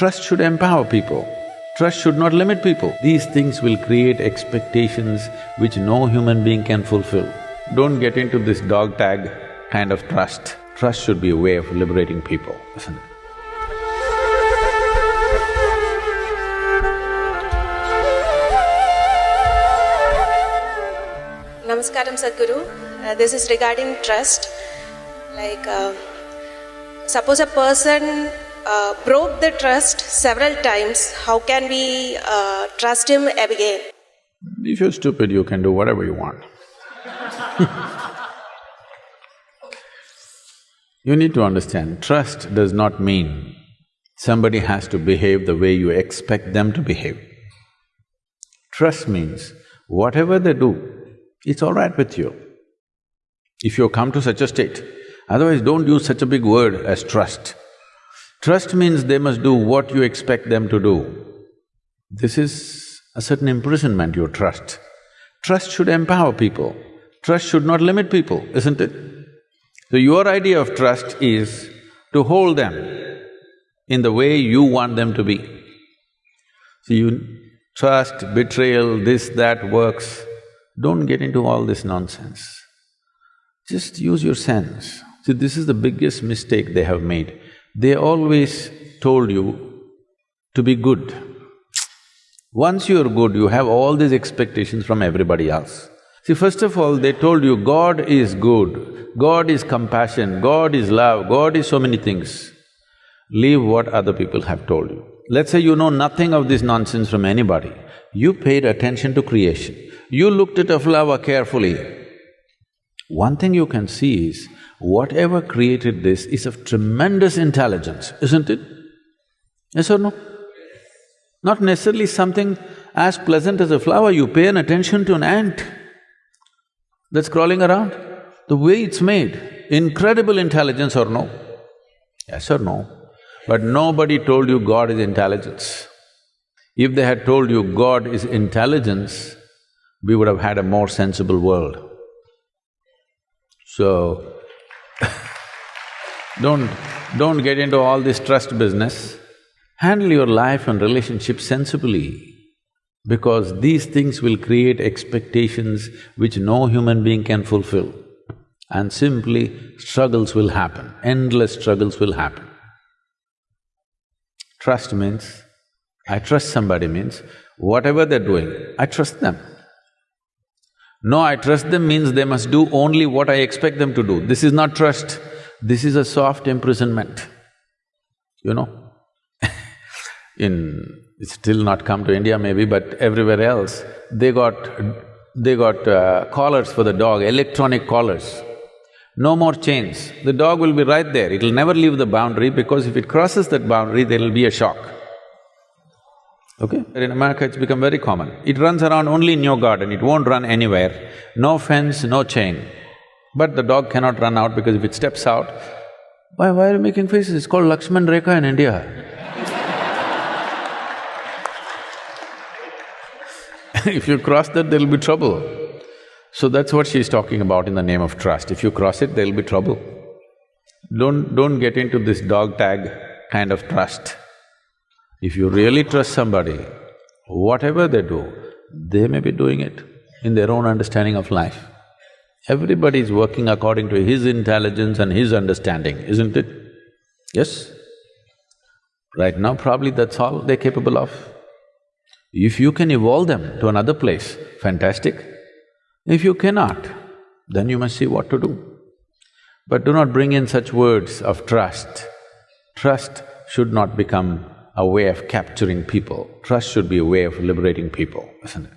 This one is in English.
Trust should empower people. Trust should not limit people. These things will create expectations which no human being can fulfill. Don't get into this dog tag kind of trust. Trust should be a way of liberating people, isn't it? Namaskaram Sadhguru. Uh, this is regarding trust. Like, uh, suppose a person uh, broke the trust several times, how can we uh, trust him again? If you're stupid, you can do whatever you want. you need to understand, trust does not mean somebody has to behave the way you expect them to behave. Trust means whatever they do, it's all right with you. If you come to such a state, otherwise don't use such a big word as trust. Trust means they must do what you expect them to do. This is a certain imprisonment, your trust. Trust should empower people. Trust should not limit people, isn't it? So your idea of trust is to hold them in the way you want them to be. So you trust, betrayal, this, that works. Don't get into all this nonsense. Just use your sense. See, this is the biggest mistake they have made. They always told you to be good. Once you are good, you have all these expectations from everybody else. See, first of all, they told you God is good, God is compassion, God is love, God is so many things. Leave what other people have told you. Let's say you know nothing of this nonsense from anybody. You paid attention to creation. You looked at a flower carefully. One thing you can see is, whatever created this is of tremendous intelligence, isn't it? Yes or no? Not necessarily something as pleasant as a flower, you pay an attention to an ant that's crawling around. The way it's made, incredible intelligence or no? Yes or no? But nobody told you God is intelligence. If they had told you God is intelligence, we would have had a more sensible world. So, don't… don't get into all this trust business. Handle your life and relationship sensibly because these things will create expectations which no human being can fulfill. And simply struggles will happen, endless struggles will happen. Trust means, I trust somebody means, whatever they're doing, I trust them. No, I trust them means they must do only what I expect them to do. This is not trust, this is a soft imprisonment, you know. In… it's still not come to India maybe, but everywhere else, they got… they got uh, collars for the dog, electronic collars. No more chains. The dog will be right there, it'll never leave the boundary because if it crosses that boundary, there'll be a shock. Okay? In America, it's become very common. It runs around only in your garden, it won't run anywhere. No fence, no chain. But the dog cannot run out because if it steps out, why… why are you making faces? It's called Lakshman Rekha in India. if you cross that, there'll be trouble. So that's what she's talking about in the name of trust. If you cross it, there'll be trouble. Don't… don't get into this dog tag kind of trust. If you really trust somebody, whatever they do, they may be doing it in their own understanding of life. Everybody is working according to his intelligence and his understanding, isn't it? Yes? Right now, probably that's all they're capable of. If you can evolve them to another place, fantastic. If you cannot, then you must see what to do. But do not bring in such words of trust. Trust should not become a way of capturing people. Trust should be a way of liberating people, isn't it?